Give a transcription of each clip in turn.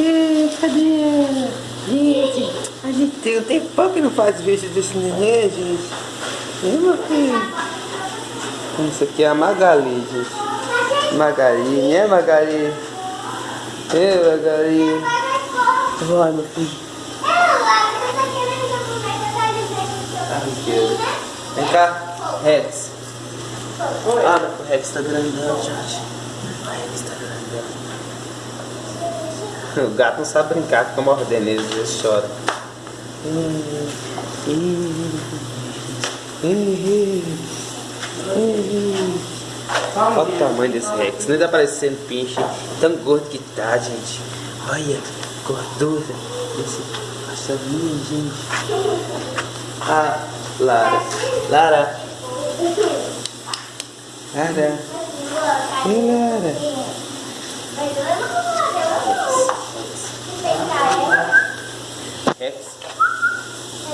É, cadê? Gente, a gente tem um tempão que não faz vídeo desse neném, gente. E meu filho? Isso aqui é a Magali, gente. Magali, né Magali? É, Magali. Vai, meu filho. Vem cá, Rex. Ah, o Rex tá grandão, gente. O Rex tá grandão. O gato não sabe brincar, fica mordendo ele, às vezes chora. Olha o tamanho desse Rex, nem tá parecendo pinche. Tão gordo que tá, gente. Olha, gordura desse passarinho, gente. Ah, Lara. Lara. Lara. Ei, Lara. Rex.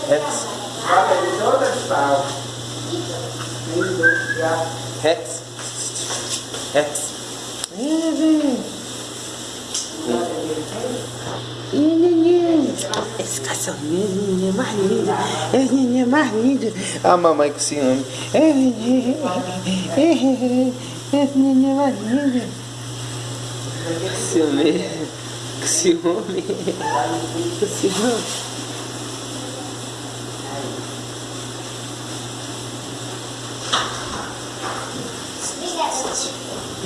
Rex. Rex. Rex. Esse cachorrinho é mais lindo. É mais lindo. A mamãe que se ama. Esse neném é mais lindo. Ciúme. Ciúme. Ciúme.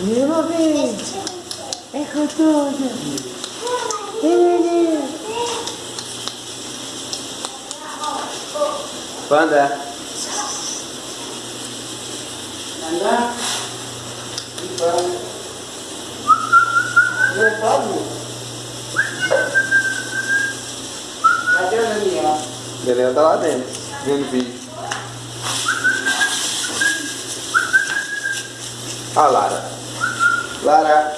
Meu bem. É com tudo. Panda. Anda. E Não pode? Cadê o Daniel? Daniel tá lá dentro, vendo vídeo. A Lara. Lara.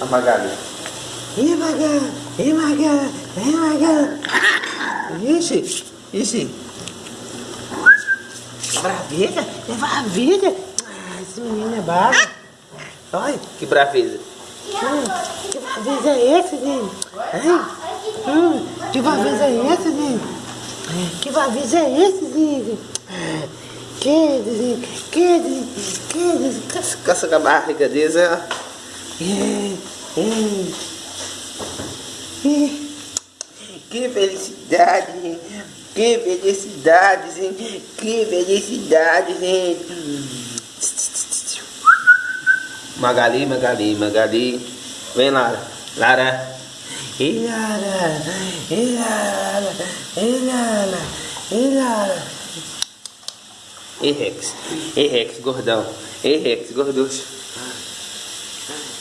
A Magali. Ih, Magali. Ih, Magali. Ih, Magali. Ixi. Ixi. Braveza? É braveza? Ah, esse menino é bravo. Olha, que braveza. Hum, que braveza é esse? Ai, hum, que braveza é esse, gente? Que braveza é esse, gente? Que? Que, gente? Que, gente? Caça, com a barriga ó. É, é. É. Que felicidade, gente. Que felicidade, gente. Que felicidade, gente. Magali, Magali, Magali. Vem, Lara. Lara. Ei, Lara. Ei, Lara. Ei, Lara. Ei, Lara. Ei, Rex. Ei, Rex, gordão. Ei, Rex, gorducho.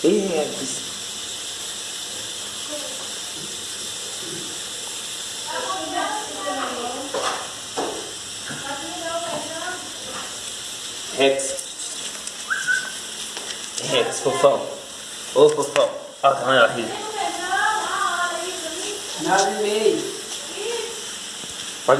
Ei, Rex. Rex. Rex, fofão. Ô, fofão. Olha o tamanho da barriga. Nove e meio.